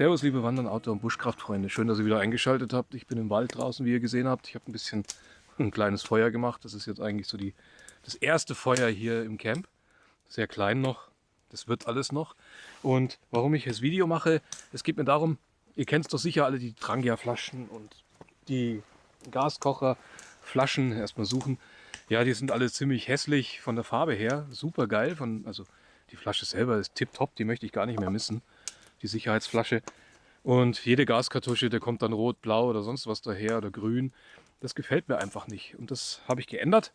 Servus liebe Wandern, Outdoor- und Buschkraftfreunde. Schön, dass ihr wieder eingeschaltet habt. Ich bin im Wald draußen, wie ihr gesehen habt. Ich habe ein bisschen ein kleines Feuer gemacht. Das ist jetzt eigentlich so die, das erste Feuer hier im Camp. Sehr klein noch. Das wird alles noch. Und warum ich das Video mache, es geht mir darum, ihr kennt doch sicher alle die Trangia-Flaschen und die Gaskocher-Flaschen. Erstmal suchen. Ja, die sind alle ziemlich hässlich von der Farbe her. Super geil. Also die Flasche selber ist tipptopp, die möchte ich gar nicht mehr missen die Sicherheitsflasche. Und jede Gaskartusche, der kommt dann rot, blau oder sonst was daher oder grün. Das gefällt mir einfach nicht. Und das habe ich geändert.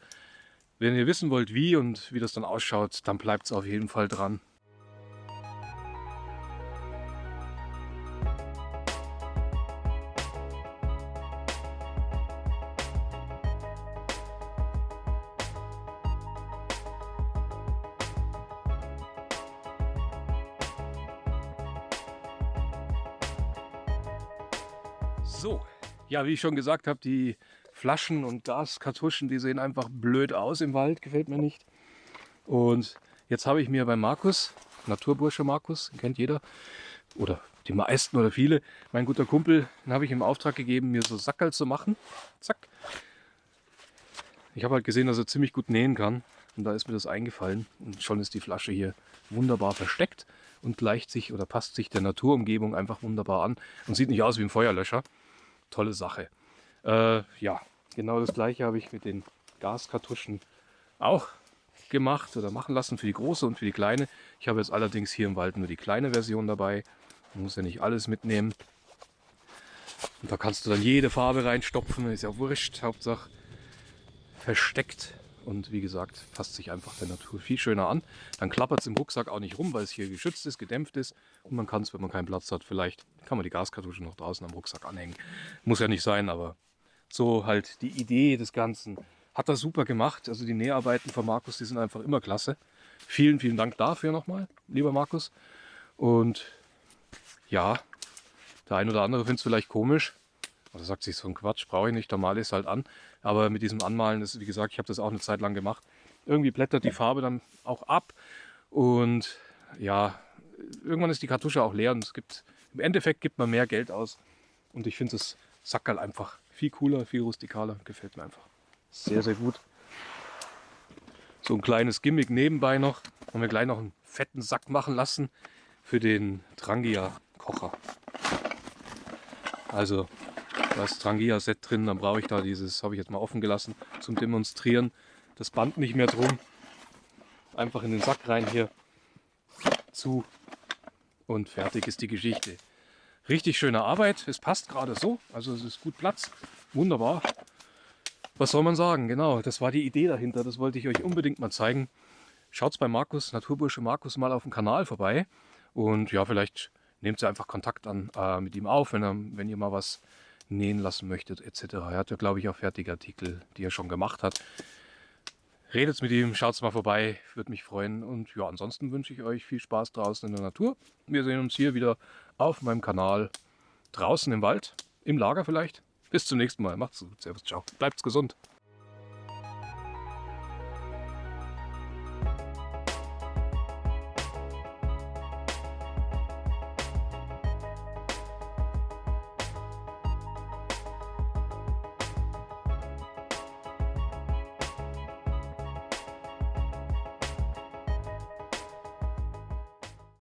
Wenn ihr wissen wollt, wie und wie das dann ausschaut, dann bleibt es auf jeden Fall dran. So, ja, wie ich schon gesagt habe, die Flaschen und Gaskartuschen, die sehen einfach blöd aus im Wald, gefällt mir nicht. Und jetzt habe ich mir bei Markus, Naturbursche Markus, kennt jeder, oder die meisten oder viele, mein guter Kumpel, den habe ich im Auftrag gegeben, mir so Sackerl zu machen. Zack. Ich habe halt gesehen, dass er ziemlich gut nähen kann. Und da ist mir das eingefallen. Und schon ist die Flasche hier wunderbar versteckt und gleicht sich oder passt sich der Naturumgebung einfach wunderbar an und sieht nicht aus wie ein Feuerlöscher tolle Sache. Äh, ja, genau das gleiche habe ich mit den Gaskartuschen auch gemacht oder machen lassen für die große und für die kleine. Ich habe jetzt allerdings hier im Wald nur die kleine Version dabei. Man muss ja nicht alles mitnehmen. Und da kannst du dann jede Farbe reinstopfen, ist ja wurscht, Hauptsache versteckt. Und wie gesagt, passt sich einfach der Natur viel schöner an. Dann klappert es im Rucksack auch nicht rum, weil es hier geschützt ist, gedämpft ist. Und man kann es, wenn man keinen Platz hat, vielleicht kann man die Gaskartusche noch draußen am Rucksack anhängen. Muss ja nicht sein, aber so halt die Idee des Ganzen. Hat er super gemacht. Also die Näharbeiten von Markus, die sind einfach immer klasse. Vielen, vielen Dank dafür nochmal, lieber Markus. Und ja, der ein oder andere findet es vielleicht komisch, oder sagt sich so ein Quatsch, brauche ich nicht, da male ich es halt an. Aber mit diesem Anmalen, ist, wie gesagt, ich habe das auch eine Zeit lang gemacht. Irgendwie blättert die Farbe dann auch ab. Und ja, irgendwann ist die Kartusche auch leer und es gibt, im Endeffekt gibt man mehr Geld aus. Und ich finde das Sackerl einfach viel cooler, viel rustikaler. Gefällt mir einfach sehr, sehr gut. So ein kleines Gimmick nebenbei noch. Haben wir gleich noch einen fetten Sack machen lassen für den Trangia Kocher. Also da ist Trangia-Set drin, dann brauche ich da dieses, habe ich jetzt mal offen gelassen, zum Demonstrieren. Das Band nicht mehr drum. Einfach in den Sack rein hier. Zu. Und fertig ist die Geschichte. Richtig schöne Arbeit. Es passt gerade so. Also es ist gut Platz. Wunderbar. Was soll man sagen? Genau, das war die Idee dahinter. Das wollte ich euch unbedingt mal zeigen. Schaut bei Markus, Naturbursche Markus, mal auf dem Kanal vorbei. Und ja, vielleicht nehmt ihr einfach Kontakt an äh, mit ihm auf, wenn, er, wenn ihr mal was nähen lassen möchtet etc. Er hat ja, glaube ich, auch fertige Artikel, die er schon gemacht hat. Redet mit ihm, schaut mal vorbei, würde mich freuen. Und ja, ansonsten wünsche ich euch viel Spaß draußen in der Natur. Wir sehen uns hier wieder auf meinem Kanal draußen im Wald, im Lager vielleicht. Bis zum nächsten Mal. Macht's gut. Servus, ciao. Bleibt's gesund.